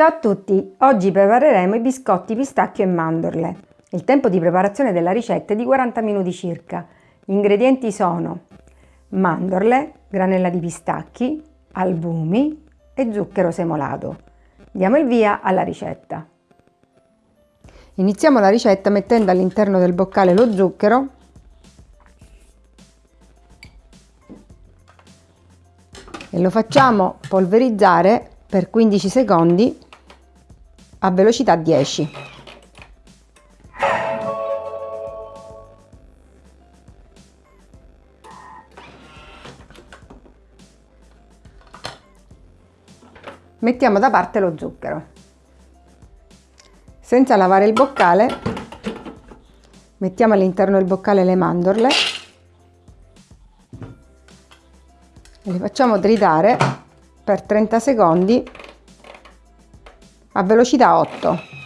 Ciao a tutti! Oggi prepareremo i biscotti pistacchio e mandorle. Il tempo di preparazione della ricetta è di 40 minuti circa. Gli ingredienti sono mandorle, granella di pistacchi, albumi e zucchero semolato. Diamo il via alla ricetta. Iniziamo la ricetta mettendo all'interno del boccale lo zucchero e lo facciamo polverizzare per 15 secondi a velocità 10. Mettiamo da parte lo zucchero. Senza lavare il boccale, mettiamo all'interno del boccale le mandorle e le facciamo tritare per 30 secondi a velocità 8.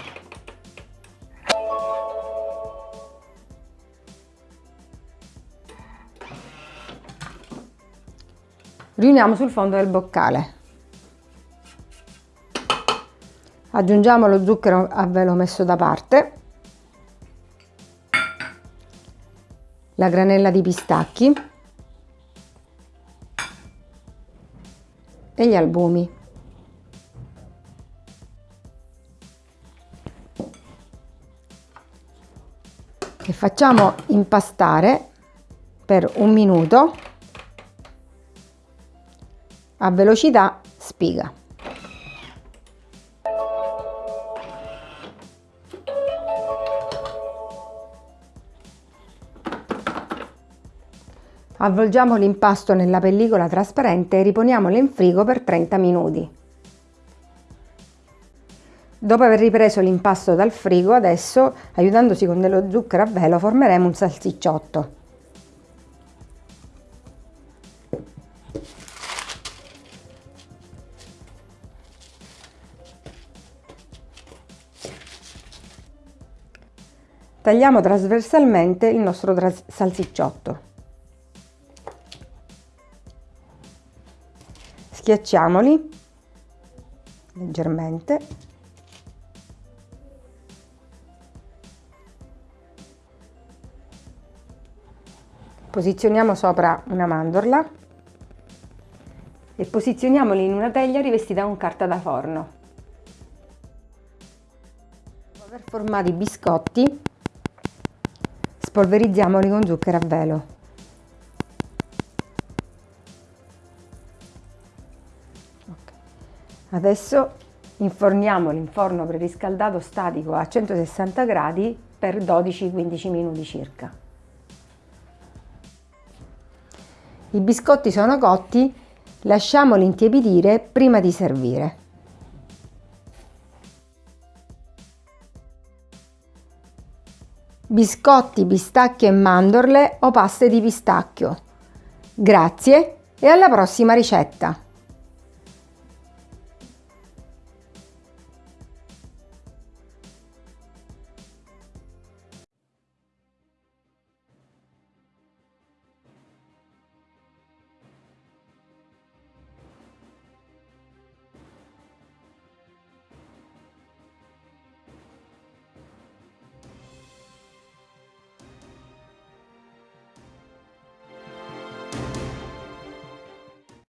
Riuniamo sul fondo del boccale. Aggiungiamo lo zucchero a velo messo da parte, la granella di pistacchi e gli albumi. Che facciamo impastare per un minuto a velocità spiga. Avvolgiamo l'impasto nella pellicola trasparente e riponiamolo in frigo per 30 minuti. Dopo aver ripreso l'impasto dal frigo, adesso, aiutandosi con dello zucchero a velo, formeremo un salsicciotto. Tagliamo trasversalmente il nostro salsicciotto. Schiacciamoli leggermente Posizioniamo sopra una mandorla e posizioniamoli in una teglia rivestita con carta da forno. Dopo aver formato i biscotti, spolverizziamoli con zucchero a velo. Adesso inforniamoli in forno preriscaldato statico a 160 gradi per 12-15 minuti circa. I biscotti sono cotti, lasciamoli intiepidire prima di servire. Biscotti, pistacchio e mandorle o paste di pistacchio. Grazie e alla prossima ricetta!